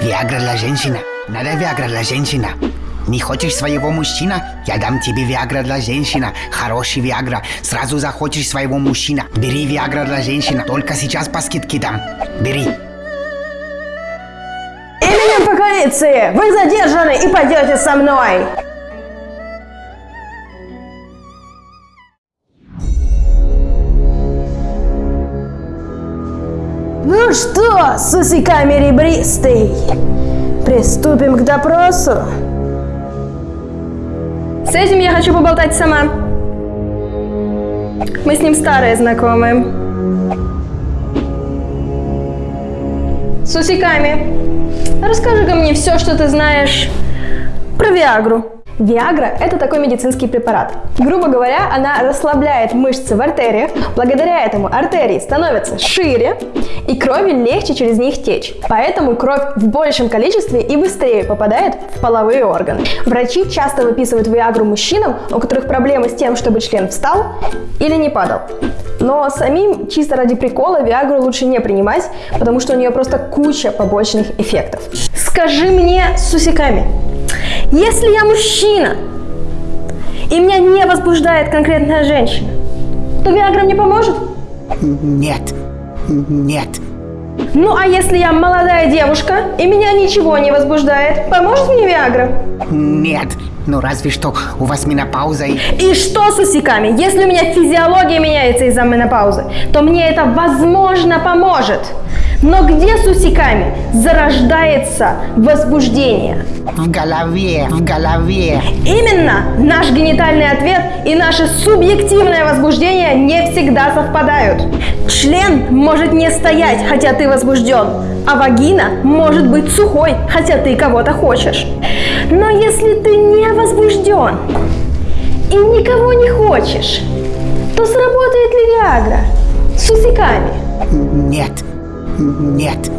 Виагра для женщины. Надо Виагра для женщины. Не хочешь своего мужчина? Я дам тебе Виагра для женщины. Хороший Виагра. Сразу захочешь своего мужчина. Бери Виагра для женщины. Только сейчас по скидке дам. Бери. Именем по полиции! Вы задержаны и пойдете со мной! Что, с усиками ребристый, приступим к допросу? С этим я хочу поболтать сама. Мы с ним старые знакомые. С усиками. Расскажи-ка мне все, что ты знаешь про Виагру. Виагра – это такой медицинский препарат. Грубо говоря, она расслабляет мышцы в артериях, благодаря этому артерии становятся шире, и крови легче через них течь. Поэтому кровь в большем количестве и быстрее попадает в половые органы. Врачи часто выписывают Виагру мужчинам, у которых проблемы с тем, чтобы член встал или не падал. Но самим чисто ради прикола Виагру лучше не принимать, потому что у нее просто куча побочных эффектов. Скажи мне с усиками, если я мужчина, и меня не возбуждает конкретная женщина, то Виагра мне поможет? Нет. Нет. Ну а если я молодая девушка, и меня ничего не возбуждает, поможет мне Виагра? Нет. Ну разве что у вас менопауза и... И что с усиками? Если у меня физиология меняется из-за менопаузы, то мне это возможно поможет. Но где с усиками зарождается возбуждение? В голове, в голове. Именно наш генитальный ответ и наше субъективное возбуждение не всегда совпадают. Член может не стоять, хотя ты возбужден, а вагина может быть сухой, хотя ты кого-то хочешь. Но если ты не возбужден и никого не хочешь, то сработает ли Виагра с усиками? Нет. Нет.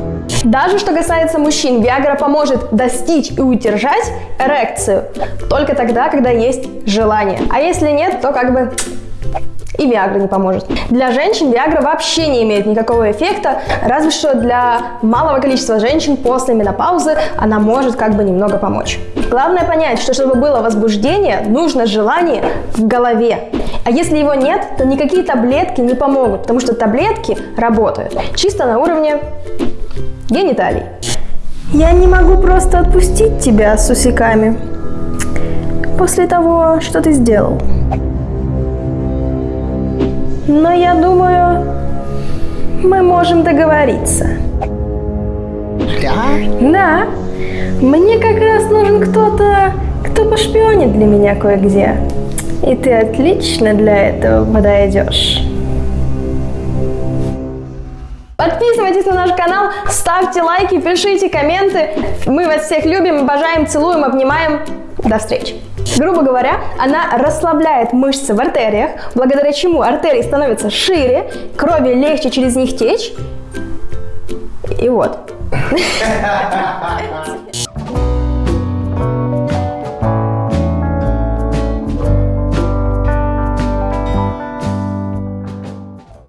Даже что касается мужчин, Виагра поможет достичь и удержать эрекцию только тогда, когда есть желание. А если нет, то как бы и Виагра не поможет. Для женщин Виагра вообще не имеет никакого эффекта, разве что для малого количества женщин после менопаузы она может как бы немного помочь. Главное понять, что чтобы было возбуждение, нужно желание в голове. А если его нет, то никакие таблетки не помогут, потому что таблетки работают чисто на уровне гениталий. Я не могу просто отпустить тебя с усиками после того, что ты сделал. Но я думаю, мы можем договориться. Да? Да. Мне как раз нужен кто-то, кто пошпионит для меня кое-где. И ты отлично для этого подойдешь. Подписывайтесь на наш канал, ставьте лайки, пишите комменты. Мы вас всех любим, обожаем, целуем, обнимаем. До встречи! Грубо говоря, она расслабляет мышцы в артериях, благодаря чему артерии становятся шире, крови легче через них течь. И вот.